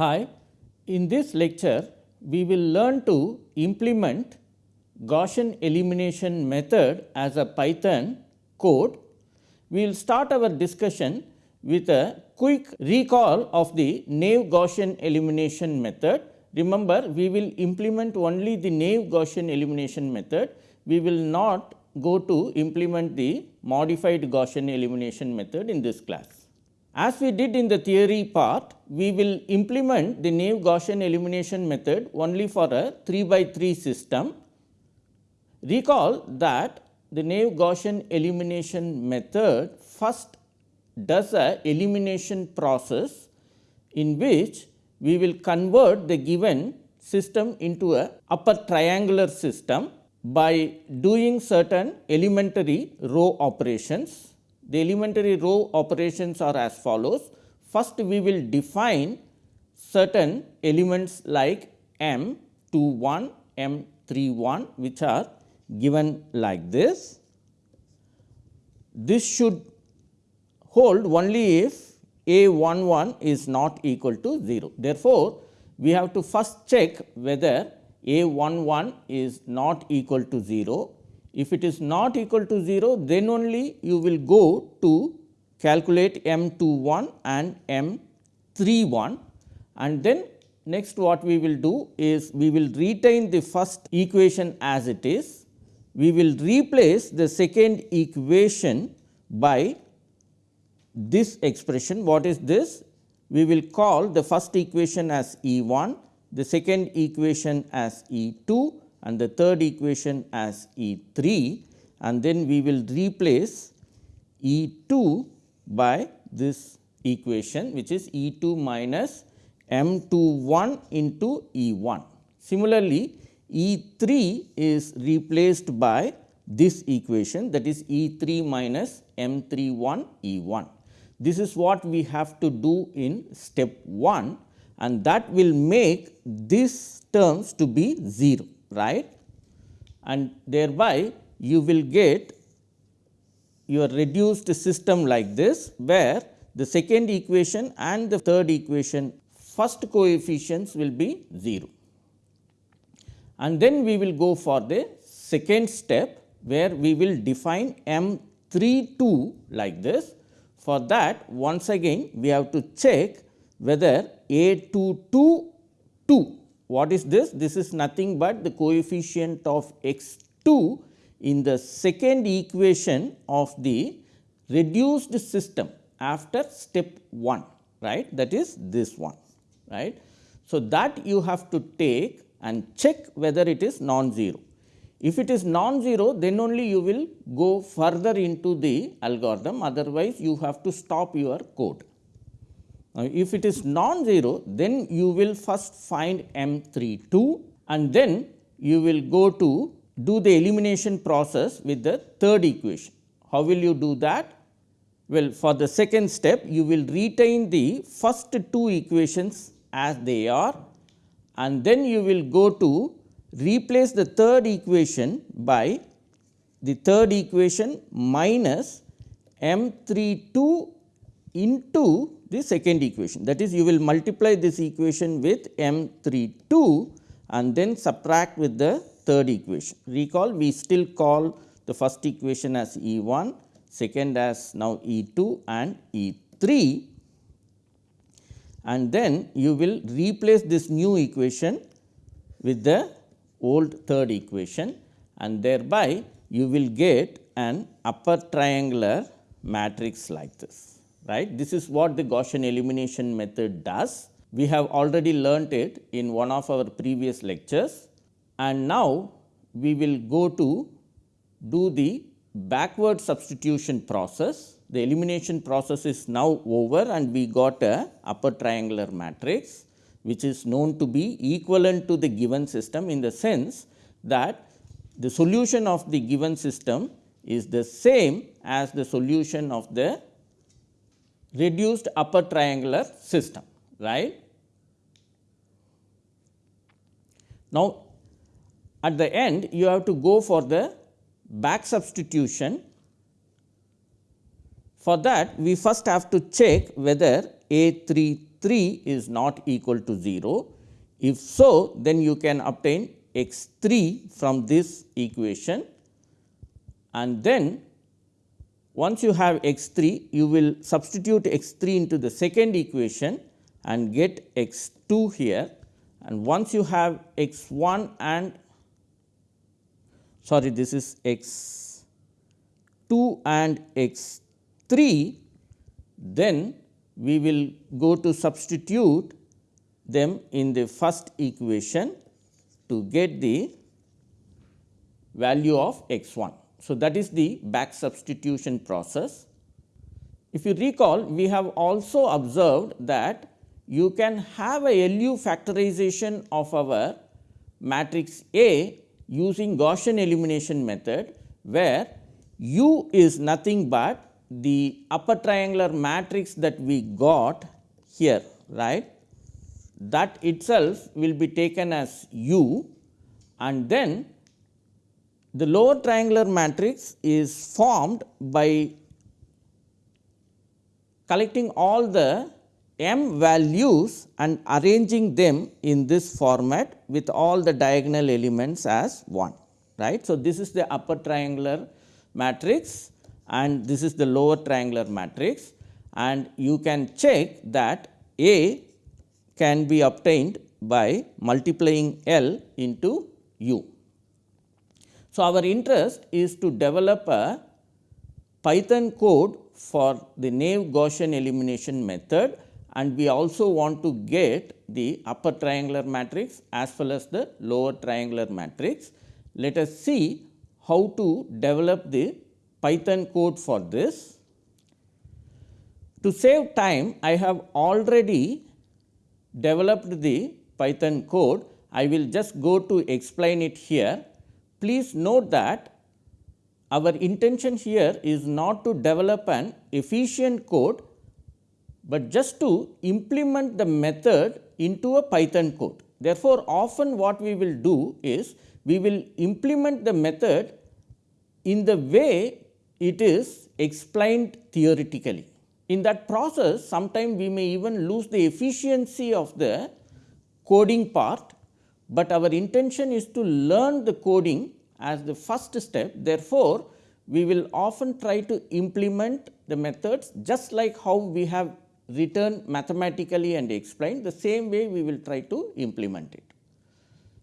Hi, in this lecture we will learn to implement Gaussian elimination method as a Python code. We will start our discussion with a quick recall of the naive Gaussian elimination method. Remember we will implement only the naive Gaussian elimination method. We will not go to implement the modified Gaussian elimination method in this class. As we did in the theory part, we will implement the naive Gaussian elimination method only for a 3 by 3 system. Recall that the naive Gaussian elimination method first does a elimination process in which we will convert the given system into a upper triangular system by doing certain elementary row operations. The elementary row operations are as follows. First we will define certain elements like m 2 1, m 3 1 which are given like this. This should hold only if a 1 1 is not equal to 0. Therefore, we have to first check whether a 1 1 is not equal to 0. If it is not equal to 0, then only you will go to calculate m 2 1 and m 3 1 and then next what we will do is we will retain the first equation as it is. We will replace the second equation by this expression. What is this? We will call the first equation as E 1 the second equation as E 2 and the third equation as E 3 and then we will replace E 2 by this equation which is E 2 minus m 2 1 into E 1. Similarly, E 3 is replaced by this equation that is E 3 minus m 3 1 E 1. This is what we have to do in step 1 and that will make these terms to be 0 right and thereby you will get your reduced system like this where the second equation and the third equation first coefficients will be 0. And then we will go for the second step where we will define m 3 2 like this. For that once again we have to check whether a 2 2 2. What is this? This is nothing but the coefficient of x 2 in the second equation of the reduced system after step 1 right that is this one right. So, that you have to take and check whether it is non-zero. If it is non-zero then only you will go further into the algorithm otherwise you have to stop your code. Now, if it is non-zero then you will first find M 3 2 and then you will go to do the elimination process with the third equation. How will you do that? Well, for the second step you will retain the first two equations as they are and then you will go to replace the third equation by the third equation minus m 3 2 into the second equation. That is you will multiply this equation with m 3 2 and then subtract with the third equation. Recall we still call the first equation as E 1, second as now E 2 and E 3 and then you will replace this new equation with the old third equation and thereby you will get an upper triangular matrix like this right. This is what the Gaussian elimination method does. We have already learnt it in one of our previous lectures and now we will go to do the backward substitution process. The elimination process is now over and we got a upper triangular matrix which is known to be equivalent to the given system in the sense that the solution of the given system is the same as the solution of the reduced upper triangular system right. Now, at the end you have to go for the back substitution. For that we first have to check whether A 3 3 is not equal to 0. If so, then you can obtain x 3 from this equation and then once you have x 3, you will substitute x 3 into the second equation and get x 2 here and once you have x 1 and sorry this is x 2 and x 3, then we will go to substitute them in the first equation to get the value of x 1. So, that is the back substitution process. If you recall, we have also observed that you can have a LU factorization of our matrix A using Gaussian elimination method, where U is nothing but the upper triangular matrix that we got here right that itself will be taken as u and then the lower triangular matrix is formed by collecting all the m values and arranging them in this format with all the diagonal elements as 1 right. So, this is the upper triangular matrix and this is the lower triangular matrix and you can check that A can be obtained by multiplying L into U. So, our interest is to develop a Python code for the naive Gaussian elimination method and we also want to get the upper triangular matrix as well as the lower triangular matrix. Let us see how to develop the Python code for this. To save time, I have already developed the Python code. I will just go to explain it here. Please note that our intention here is not to develop an efficient code, but just to implement the method into a Python code. Therefore, often what we will do is we will implement the method in the way it is explained theoretically. In that process, sometimes we may even lose the efficiency of the coding part, but our intention is to learn the coding as the first step. Therefore, we will often try to implement the methods just like how we have written mathematically and explained the same way we will try to implement it.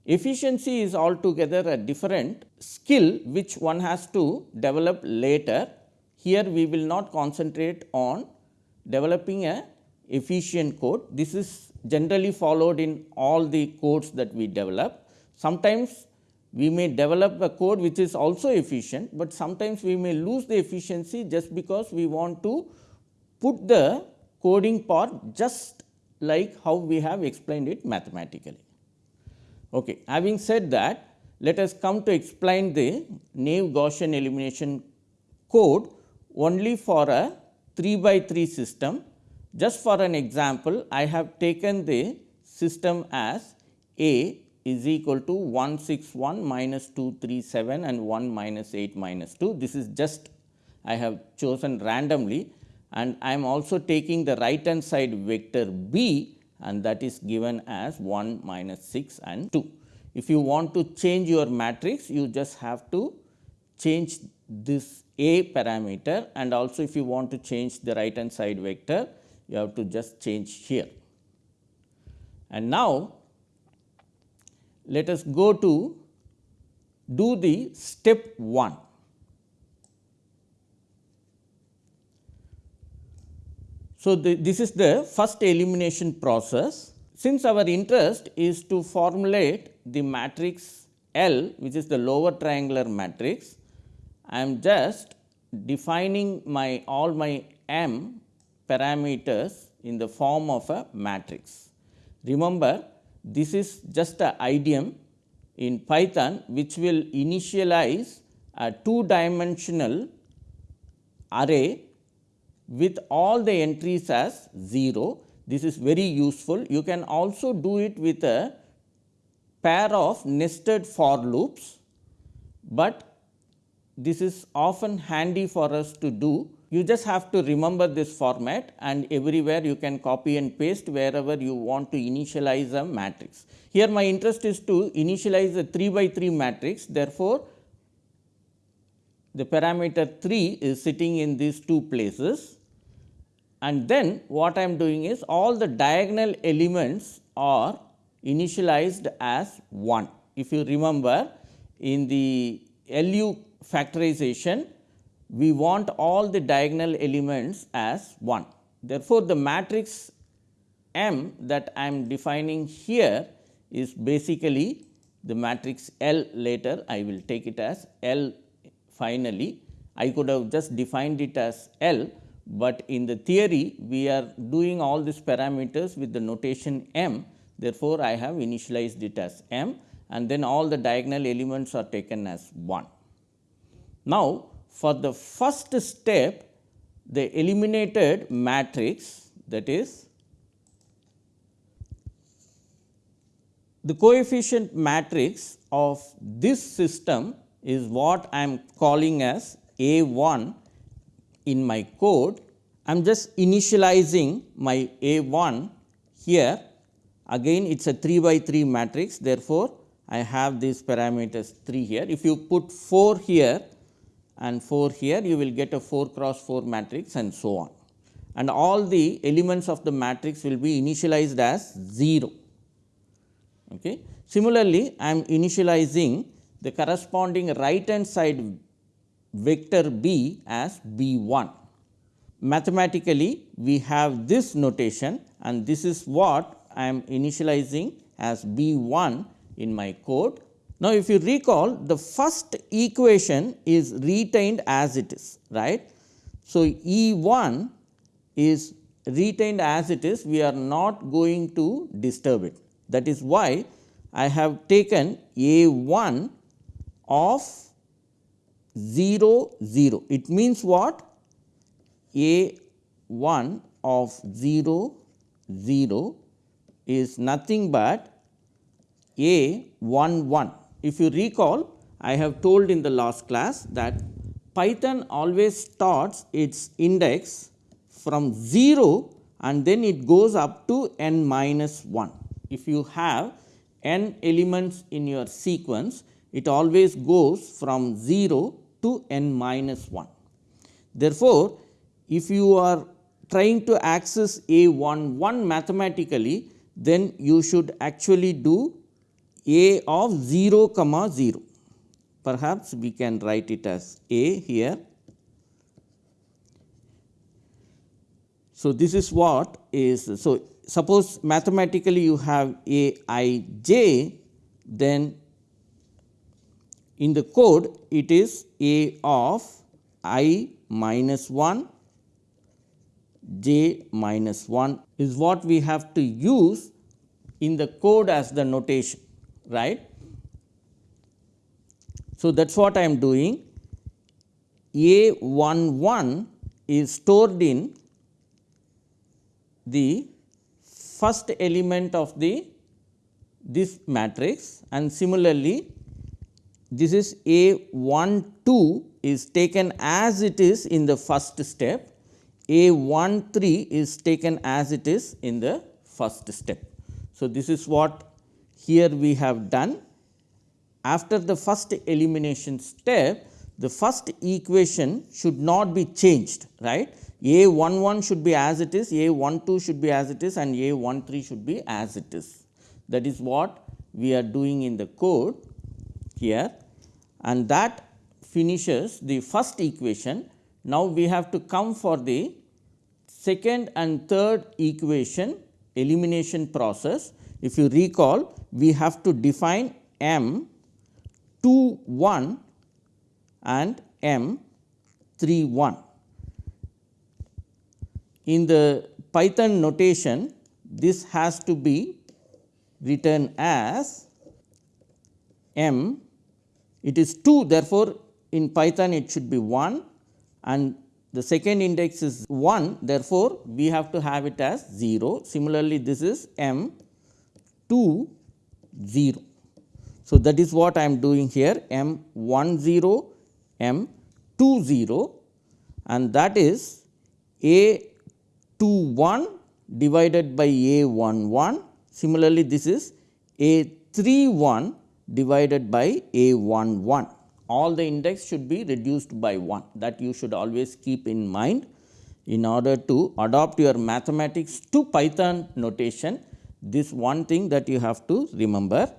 Efficiency is altogether a different skill which one has to develop later. Here we will not concentrate on developing a efficient code. This is generally followed in all the codes that we develop. Sometimes we may develop a code which is also efficient, but sometimes we may lose the efficiency just because we want to put the coding part just like how we have explained it mathematically. Okay. Having said that, let us come to explain the naive Gaussian elimination code only for a 3 by 3 system. Just for an example, I have taken the system as A is equal to 161 minus 237 and 1 minus 8 minus 2. This is just I have chosen randomly and I am also taking the right hand side vector B and that is given as 1 minus 6 and 2. If you want to change your matrix, you just have to change this A parameter and also if you want to change the right hand side vector, you have to just change here. And now, let us go to do the step 1. So, the, this is the first elimination process. Since our interest is to formulate the matrix L which is the lower triangular matrix, I am just defining my all my m parameters in the form of a matrix. Remember this is just a idiom in Python which will initialize a two dimensional array with all the entries as 0. This is very useful. You can also do it with a pair of nested for loops, but this is often handy for us to do you just have to remember this format and everywhere you can copy and paste wherever you want to initialize a matrix. Here my interest is to initialize a 3 by 3 matrix therefore, the parameter 3 is sitting in these two places and then what I am doing is all the diagonal elements are initialized as 1. If you remember in the LU factorization we want all the diagonal elements as 1. Therefore, the matrix M that I am defining here is basically the matrix L later I will take it as L finally. I could have just defined it as L, but in the theory we are doing all these parameters with the notation M. Therefore, I have initialized it as M and then all the diagonal elements are taken as 1. Now, for the first step the eliminated matrix that is the coefficient matrix of this system is what I am calling as A 1 in my code. I am just initializing my A 1 here again it is a 3 by 3 matrix therefore, I have these parameters 3 here. If you put 4 here and 4 here you will get a 4 cross 4 matrix and so on. And all the elements of the matrix will be initialized as 0. Okay. Similarly, I am initializing the corresponding right hand side vector b as b 1. Mathematically, we have this notation and this is what I am initializing as b 1 in my code now, if you recall the first equation is retained as it is right. So, E 1 is retained as it is. We are not going to disturb it. That is why I have taken A 1 of 0 0 it means what? A 1 of 0 0 is nothing but A 1 1 if you recall, I have told in the last class that Python always starts its index from 0 and then it goes up to n minus 1. If you have n elements in your sequence, it always goes from 0 to n minus 1. Therefore, if you are trying to access a 1 1 mathematically, then you should actually do a of 0 comma 0. Perhaps we can write it as a here. So, this is what is so suppose mathematically you have a i j then in the code it is a of i minus 1 j minus 1 is what we have to use in the code as the notation right. So, that is what I am doing A 1 1 is stored in the first element of the this matrix and similarly this is A 1 2 is taken as it is in the first step, A 1 3 is taken as it is in the first step. So, this is what here we have done. After the first elimination step the first equation should not be changed right? A 1 1 should be as it is a 1 2 should be as it is and a 1 3 should be as it is. That is what we are doing in the code here. And that finishes the first equation. Now we have to come for the second and third equation elimination process. If you recall we have to define m 2 1 and m 3 1. In the Python notation this has to be written as m it is 2 therefore, in Python it should be 1 and the second index is 1 therefore, we have to have it as 0. Similarly, this is m 2 0. So, that is what I am doing here m 1 0 m 2 0 and that is A 2 1 divided by A 1 1. Similarly, this is A 3 1 divided by A 1 1. All the index should be reduced by 1 that you should always keep in mind in order to adopt your mathematics to Python notation. This one thing that you have to remember.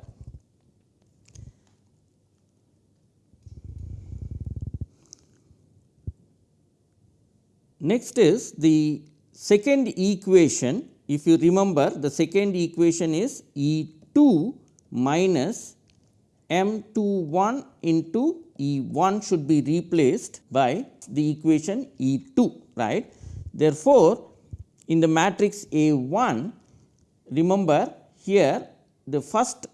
Next is the second equation. If you remember the second equation is E 2 minus m 2 1 into E 1 should be replaced by the equation E 2 right. Therefore, in the matrix A 1 remember here the first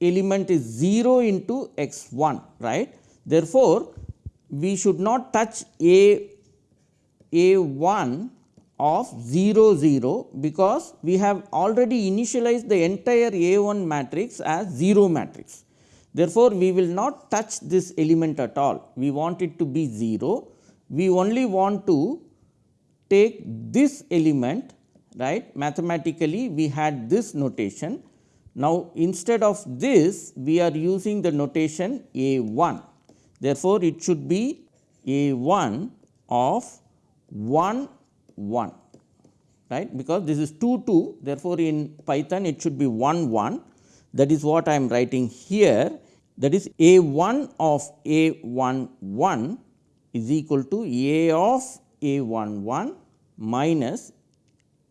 element is 0 into x 1 right. Therefore, we should not touch A a 1 of 0 0 because we have already initialized the entire A 1 matrix as 0 matrix. Therefore, we will not touch this element at all, we want it to be 0. We only want to take this element right? Mathematically we had this notation. Now, instead of this we are using the notation A 1. Therefore, it should be A 1 of 1 1 right? Because this is 2 2 therefore, in Python it should be 1 1 that is what I am writing here. That is a 1 of a 1 1 is equal to a of a 1 1 minus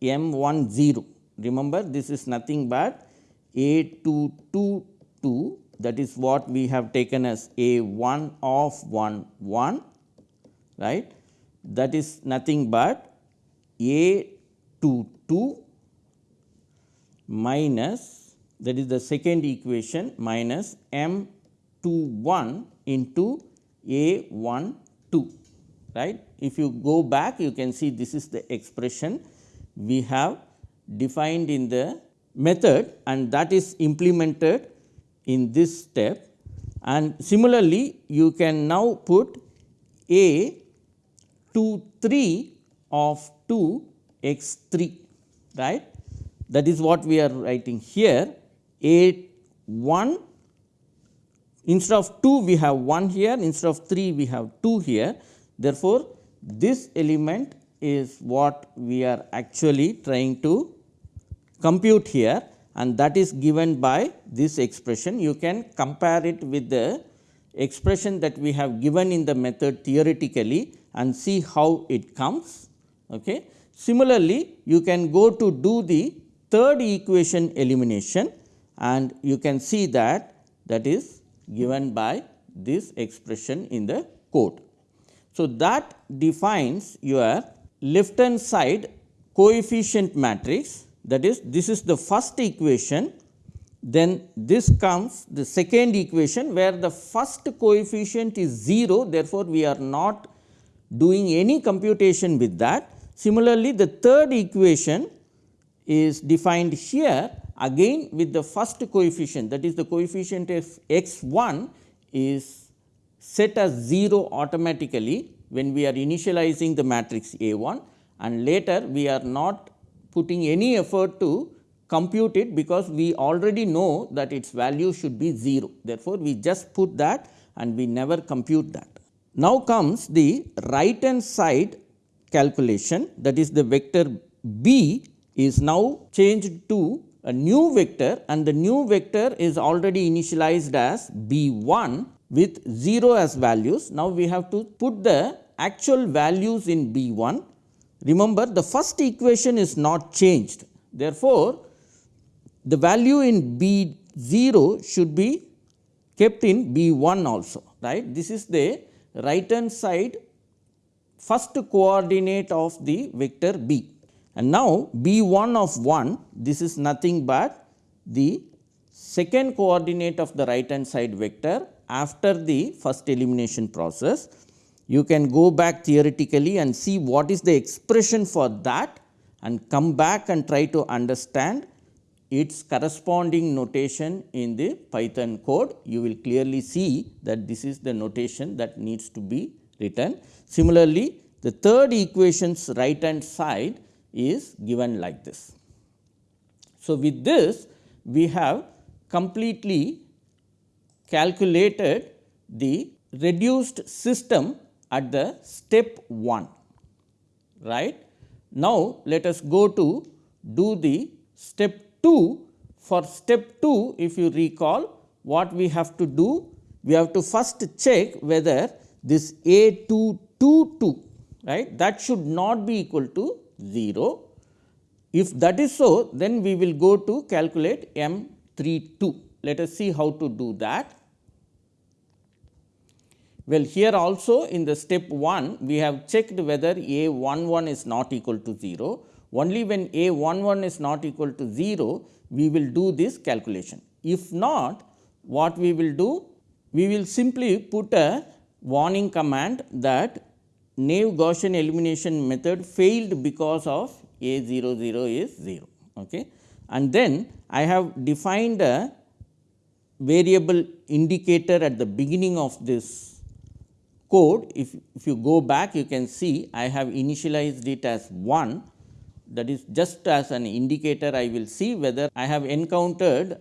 m 1 0. Remember this is nothing but a 2 2 2 that is what we have taken as a 1 of 1 1 right that is nothing but a 2 2 minus that is the second equation minus m 2 1 into a 1 2 right. If you go back you can see this is the expression we have defined in the method and that is implemented in this step. And similarly you can now put a 2 3 of 2 x 3 right? That is what we are writing here. A 1 instead of 2 we have 1 here. Instead of 3 we have 2 here. Therefore this element is what we are actually trying to compute here and that is given by this expression you can compare it with the expression that we have given in the method theoretically and see how it comes. Okay. Similarly, you can go to do the third equation elimination and you can see that that is given by this expression in the code. So, that defines your left hand side coefficient matrix that is this is the first equation then this comes the second equation where the first coefficient is 0 therefore, we are not doing any computation with that. Similarly, the third equation is defined here again with the first coefficient that is the coefficient of x 1 is set as 0 automatically when we are initializing the matrix A 1 and later we are not putting any effort to compute it because we already know that its value should be 0. Therefore, we just put that and we never compute that. Now comes the right hand side calculation that is the vector b is now changed to a new vector and the new vector is already initialized as b 1 with 0 as values. Now, we have to put the actual values in b 1. Remember the first equation is not changed. Therefore, the value in b 0 should be kept in b 1 also right. This is the right hand side first coordinate of the vector b. And now, b 1 of 1 this is nothing but the second coordinate of the right hand side vector after the first elimination process. You can go back theoretically and see what is the expression for that and come back and try to understand its corresponding notation in the Python code, you will clearly see that this is the notation that needs to be written. Similarly, The third equation's right hand side is given like this. So, with this we have completely calculated the reduced system at the step 1 right. Now, let us go to do the step 2. For step 2 if you recall what we have to do we have to first check whether this A 2 2 2 right that should not be equal to 0. If that is so then we will go to calculate M 3 2. Let us see how to do that. Well, here also in the step 1 we have checked whether A 1 1 is not equal to 0. Only when A 1 1 is not equal to 0 we will do this calculation. If not what we will do? We will simply put a warning command that naive Gaussian elimination method failed because of A 0 0 is 0. Okay. And then I have defined a variable indicator at the beginning of this code, if, if you go back you can see I have initialized it as 1 that is just as an indicator I will see whether I have encountered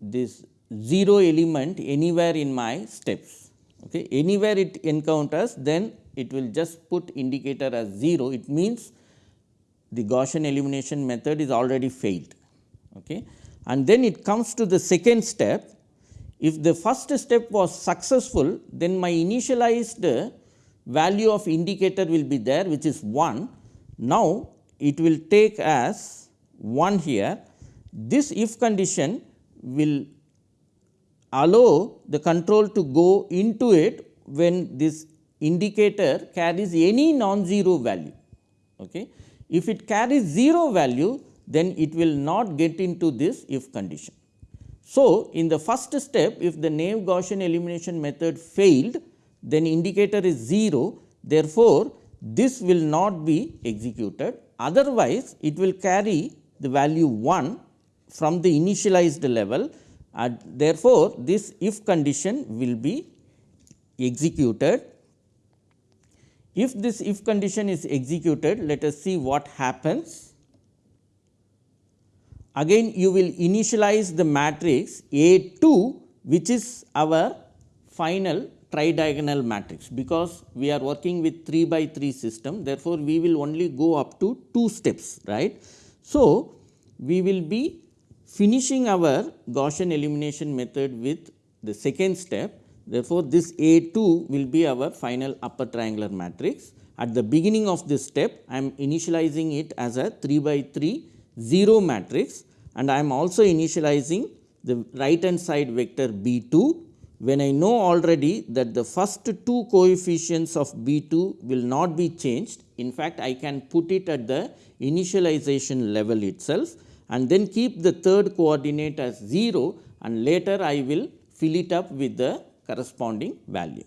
this 0 element anywhere in my steps. Okay. Anywhere it encounters then it will just put indicator as 0 it means the Gaussian elimination method is already failed. Okay. And then it comes to the second step if the first step was successful, then my initialized value of indicator will be there which is 1. Now, it will take as 1 here. This if condition will allow the control to go into it when this indicator carries any non-zero value. Okay. If it carries 0 value, then it will not get into this if condition. So, in the first step if the naive Gaussian elimination method failed then indicator is 0 therefore, this will not be executed. Otherwise it will carry the value 1 from the initialized level. And therefore, this if condition will be executed. If this if condition is executed let us see what happens again you will initialize the matrix A 2 which is our final tridiagonal matrix because we are working with 3 by 3 system therefore, we will only go up to 2 steps right. So, we will be finishing our Gaussian elimination method with the second step therefore, this A 2 will be our final upper triangular matrix. At the beginning of this step I am initializing it as a 3 by 3 0 matrix and I am also initializing the right hand side vector b 2 when I know already that the first two coefficients of b 2 will not be changed. In fact, I can put it at the initialization level itself and then keep the third coordinate as 0 and later I will fill it up with the corresponding value.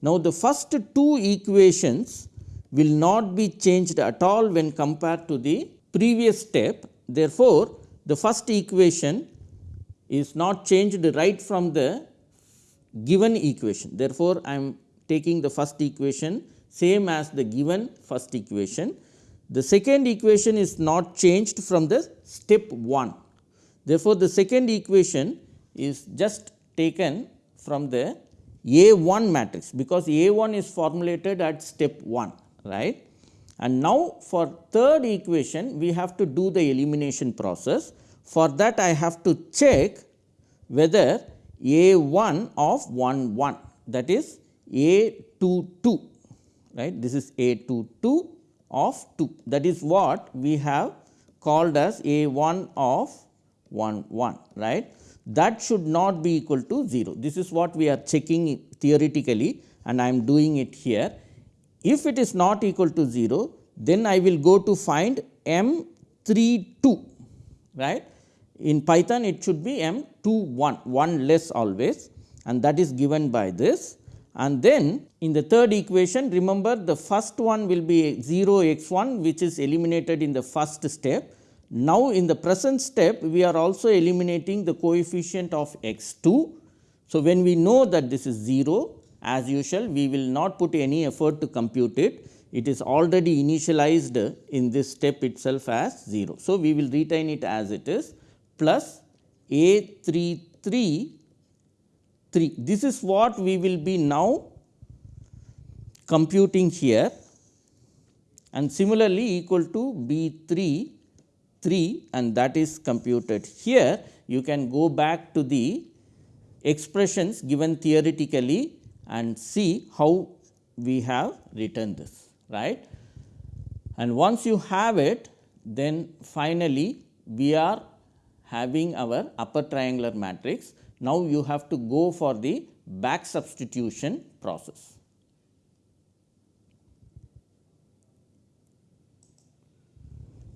Now, the first two equations will not be changed at all when compared to the previous step. Therefore, the first equation is not changed right from the given equation. Therefore, I am taking the first equation same as the given first equation. The second equation is not changed from the step 1. Therefore, the second equation is just taken from the A 1 matrix because A 1 is formulated at step 1 right. And now, for third equation we have to do the elimination process. For that I have to check whether A 1 of 1 1 that is A 2 2 right. This is A 2 2 of 2 that is what we have called as A 1 of 1 1 right. That should not be equal to 0. This is what we are checking theoretically and I am doing it here. If it is not equal to 0, then I will go to find m 3 2 right. In Python it should be m 2 1, 1 less always and that is given by this. And then in the third equation remember the first one will be 0 x 1 which is eliminated in the first step. Now, in the present step we are also eliminating the coefficient of x 2. So, when we know that this is 0 as usual we will not put any effort to compute it. it is already initialized in this step itself as 0. So, we will retain it as it is plus A 3 3 3. This is what we will be now computing here and similarly equal to B 3 3 and that is computed here. You can go back to the expressions given theoretically and see how we have written this right. And once you have it then finally, we are having our upper triangular matrix. Now, you have to go for the back substitution process.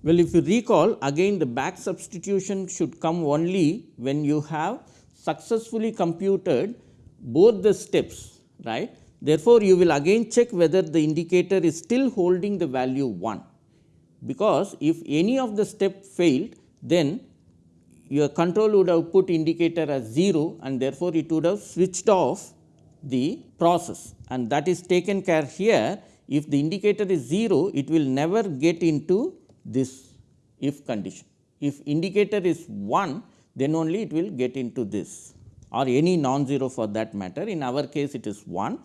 Well, if you recall again the back substitution should come only when you have successfully computed both the steps right Therefore, you will again check whether the indicator is still holding the value 1, because if any of the step failed then your control would have put indicator as 0 and therefore, it would have switched off the process and that is taken care here. If the indicator is 0, it will never get into this if condition. If indicator is 1, then only it will get into this or any non-zero for that matter. In our case, it is 1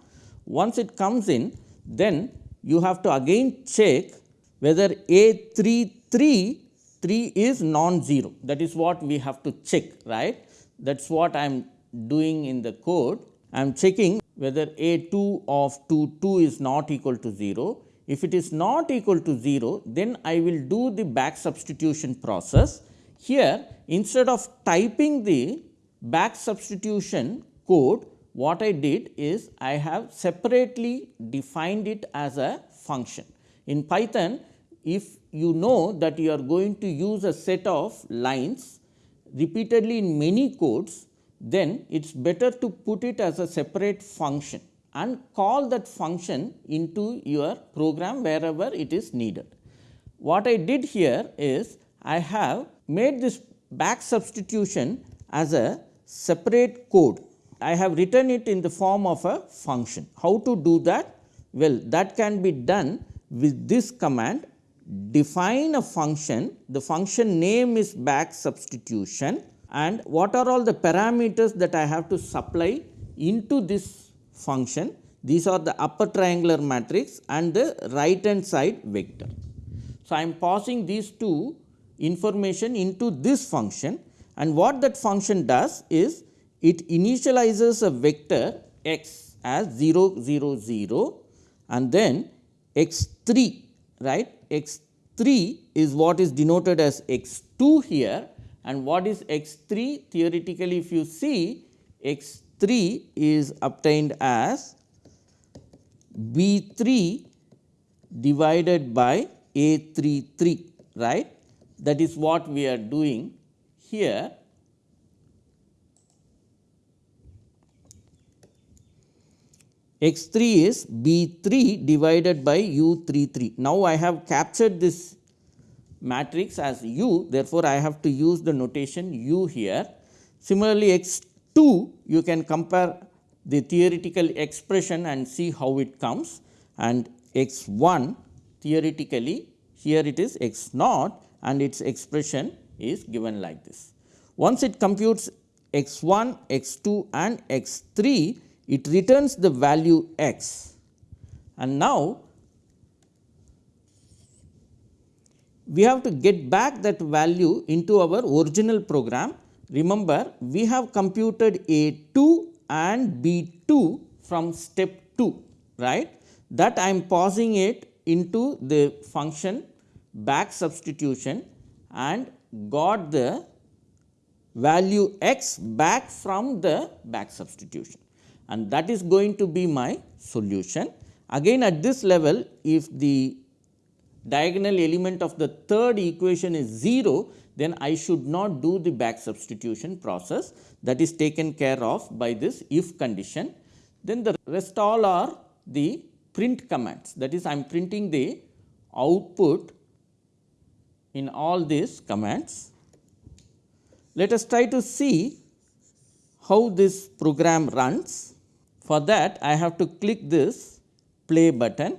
once it comes in, then you have to again check whether A 3 3 3 is non-zero. That is what we have to check right? That is what I am doing in the code. I am checking whether A 2 of 2 2 is not equal to 0 if it is not equal to 0 then I will do the back substitution process. Here instead of typing the back substitution code what I did is I have separately defined it as a function. In Python, if you know that you are going to use a set of lines repeatedly in many codes, then it is better to put it as a separate function and call that function into your program wherever it is needed. What I did here is I have made this back substitution as a separate code I have written it in the form of a function. How to do that? Well, that can be done with this command define a function, the function name is back substitution and what are all the parameters that I have to supply into this function. These are the upper triangular matrix and the right hand side vector. So, I am passing these two information into this function and what that function does is it initializes a vector x as 0 0 0 and then x 3 right? x 3 is what is denoted as x 2 here. And what is x 3 theoretically if you see x 3 is obtained as b 3 divided by a 3 3 right? That is what we are doing here x 3 is b 3 divided by u 3 3. Now, I have captured this matrix as u therefore, I have to use the notation u here. Similarly, x 2 you can compare the theoretical expression and see how it comes and x 1 theoretically here it is x naught and its expression is given like this. Once it computes x 1, x 2 and x 3 it returns the value x and now we have to get back that value into our original program. Remember we have computed a 2 and b 2 from step 2 right that I am pausing it into the function back substitution and got the value x back from the back substitution and that is going to be my solution. Again at this level if the diagonal element of the third equation is 0 then I should not do the back substitution process that is taken care of by this if condition. Then the rest all are the print commands that is I am printing the output in all these commands. Let us try to see how this program runs. For that I have to click this play button,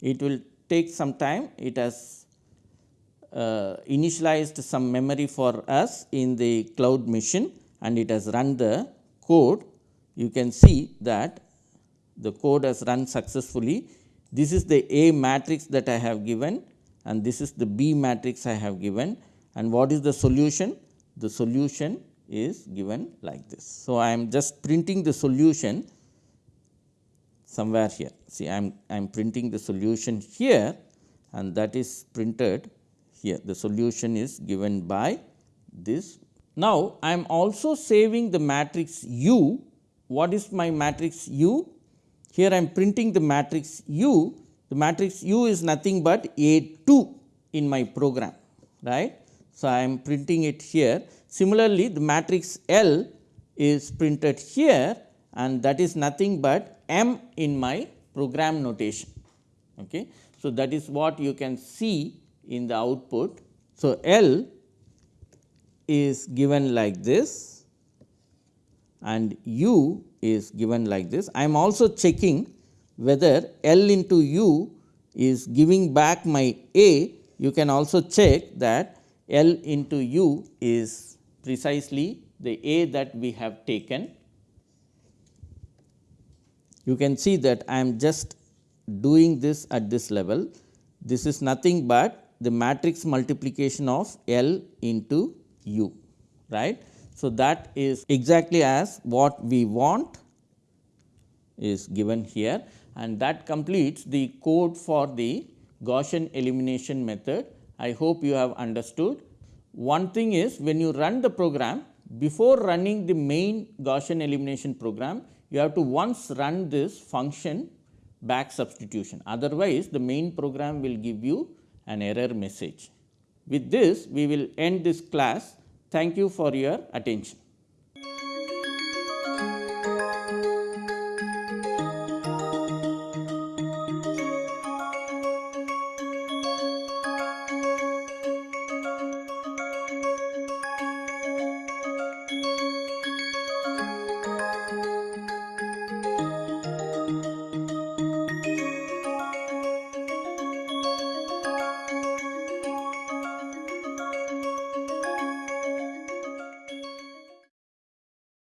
it will take some time. It has uh, initialized some memory for us in the cloud machine and it has run the code. You can see that the code has run successfully. This is the A matrix that I have given and this is the B matrix I have given and what is the solution? The solution is given like this. So, I am just printing the solution somewhere here. See, I am, I am printing the solution here and that is printed here. The solution is given by this. Now, I am also saving the matrix U. What is my matrix U? Here I am printing the matrix U. The matrix U is nothing but A 2 in my program, right. So, I am printing it here. Similarly, the matrix L is printed here and that is nothing but M in my program notation. Okay. So, that is what you can see in the output. So, L is given like this and U is given like this. I am also checking whether L into U is giving back my A. You can also check that L into U is precisely the A that we have taken. You can see that I am just doing this at this level. This is nothing but the matrix multiplication of L into U, right. So, that is exactly as what we want is given here and that completes the code for the Gaussian elimination method. I hope you have understood. One thing is when you run the program before running the main Gaussian elimination program, you have to once run this function back substitution. Otherwise, the main program will give you an error message. With this, we will end this class. Thank you for your attention.